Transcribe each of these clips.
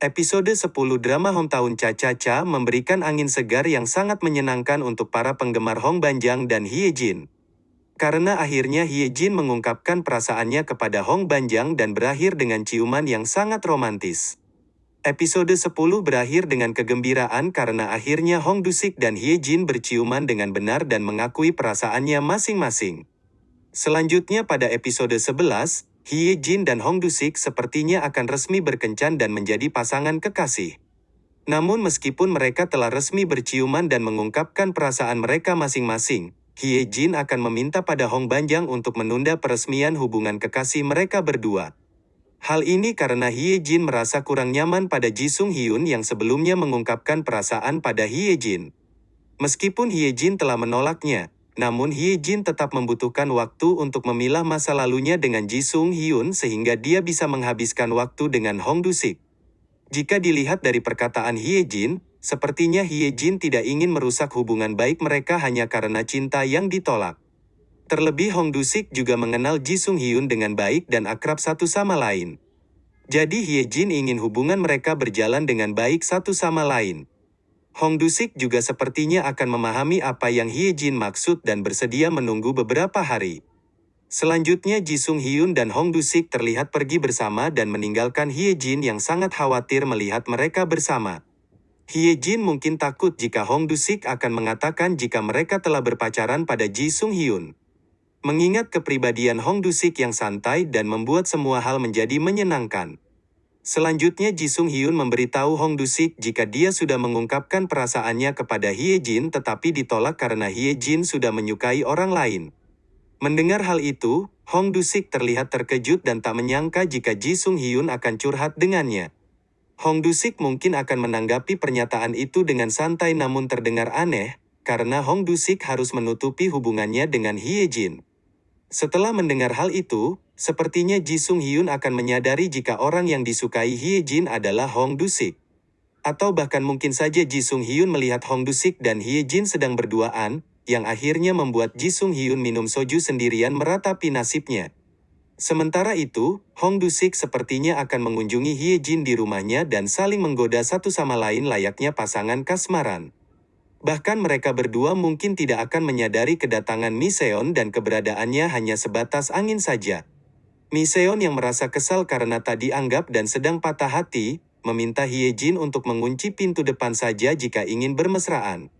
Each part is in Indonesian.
Episode 10 drama Hometown Cha-Cha-Cha memberikan angin segar yang sangat menyenangkan untuk para penggemar Hong Banjang dan Hye Jin. Karena akhirnya Hye Jin mengungkapkan perasaannya kepada Hong Banjang dan berakhir dengan ciuman yang sangat romantis. Episode 10 berakhir dengan kegembiraan karena akhirnya Hong Dusik dan Hye Jin berciuman dengan benar dan mengakui perasaannya masing-masing. Selanjutnya pada episode 11, Hye Jin dan Hong Dusik sepertinya akan resmi berkencan dan menjadi pasangan kekasih. Namun meskipun mereka telah resmi berciuman dan mengungkapkan perasaan mereka masing-masing, Hye Jin akan meminta pada Hong Banjang untuk menunda peresmian hubungan kekasih mereka berdua. Hal ini karena Hye Jin merasa kurang nyaman pada Ji Sung Hyun yang sebelumnya mengungkapkan perasaan pada Hye Jin. Meskipun Hye Jin telah menolaknya, namun Hye Jin tetap membutuhkan waktu untuk memilah masa lalunya dengan Ji Sung Hyun sehingga dia bisa menghabiskan waktu dengan Hong Dusik. Jika dilihat dari perkataan Hye Jin, sepertinya Hye Jin tidak ingin merusak hubungan baik mereka hanya karena cinta yang ditolak. Terlebih Hong Dusik juga mengenal Ji Sung Hyun dengan baik dan akrab satu sama lain. Jadi Hye Jin ingin hubungan mereka berjalan dengan baik satu sama lain. Hong Dusik juga sepertinya akan memahami apa yang Hye Jin maksud dan bersedia menunggu beberapa hari. Selanjutnya Ji Sung Hyun dan Hong Dusik terlihat pergi bersama dan meninggalkan Hye Jin yang sangat khawatir melihat mereka bersama. Hye Jin mungkin takut jika Hong Dusik akan mengatakan jika mereka telah berpacaran pada Ji Sung Hyun. Mengingat kepribadian Hong Dusik yang santai dan membuat semua hal menjadi menyenangkan. Selanjutnya Ji Sung Hyun memberitahu Hong Dusik jika dia sudah mengungkapkan perasaannya kepada Hye Jin tetapi ditolak karena Hye Jin sudah menyukai orang lain. Mendengar hal itu, Hong Dusik terlihat terkejut dan tak menyangka jika Ji Sung Hyun akan curhat dengannya. Hong Dusik mungkin akan menanggapi pernyataan itu dengan santai namun terdengar aneh, karena Hong Dusik harus menutupi hubungannya dengan Hye Jin. Setelah mendengar hal itu, Sepertinya Ji Sung Hyun akan menyadari jika orang yang disukai Hye Jin adalah Hong Dusik. Atau bahkan mungkin saja Ji Sung Hyun melihat Hong Dusik dan Hye Jin sedang berduaan, yang akhirnya membuat Ji Sung Hyun minum soju sendirian meratapi nasibnya. Sementara itu, Hong Dusik sepertinya akan mengunjungi Hye Jin di rumahnya dan saling menggoda satu sama lain layaknya pasangan kasmaran. Bahkan mereka berdua mungkin tidak akan menyadari kedatangan Miseon dan keberadaannya hanya sebatas angin saja. Miseon yang merasa kesal karena tak dianggap dan sedang patah hati, meminta Hye Jin untuk mengunci pintu depan saja jika ingin bermesraan.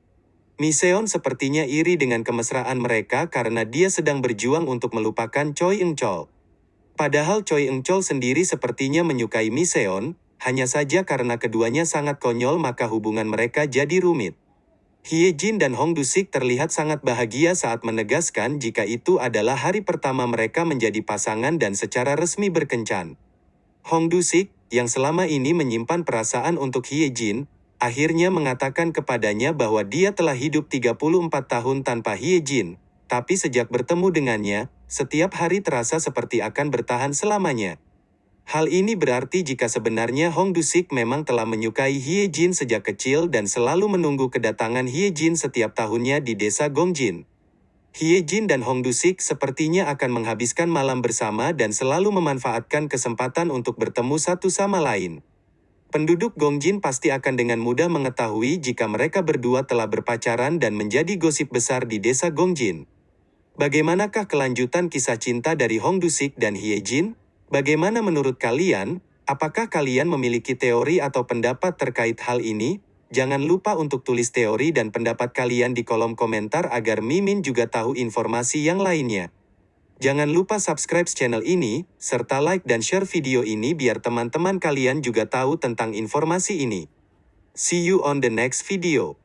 Miseon sepertinya iri dengan kemesraan mereka karena dia sedang berjuang untuk melupakan Choi Eung Chol. Padahal Choi Eung Chol sendiri sepertinya menyukai Miseon, hanya saja karena keduanya sangat konyol maka hubungan mereka jadi rumit. Hye Jin dan Hong Dusik terlihat sangat bahagia saat menegaskan jika itu adalah hari pertama mereka menjadi pasangan dan secara resmi berkencan. Hong Dusik, yang selama ini menyimpan perasaan untuk Hye Jin, akhirnya mengatakan kepadanya bahwa dia telah hidup 34 tahun tanpa Hye Jin, tapi sejak bertemu dengannya, setiap hari terasa seperti akan bertahan selamanya. Hal ini berarti jika sebenarnya Hong Dusik memang telah menyukai Hye Jin sejak kecil dan selalu menunggu kedatangan Hye Jin setiap tahunnya di desa Gongjin. Hye Jin dan Hong Dusik sepertinya akan menghabiskan malam bersama dan selalu memanfaatkan kesempatan untuk bertemu satu sama lain. Penduduk Gongjin pasti akan dengan mudah mengetahui jika mereka berdua telah berpacaran dan menjadi gosip besar di desa Gongjin. Bagaimanakah kelanjutan kisah cinta dari Hong Dusik dan Hye Jin? Bagaimana menurut kalian? Apakah kalian memiliki teori atau pendapat terkait hal ini? Jangan lupa untuk tulis teori dan pendapat kalian di kolom komentar agar Mimin juga tahu informasi yang lainnya. Jangan lupa subscribe channel ini, serta like dan share video ini biar teman-teman kalian juga tahu tentang informasi ini. See you on the next video.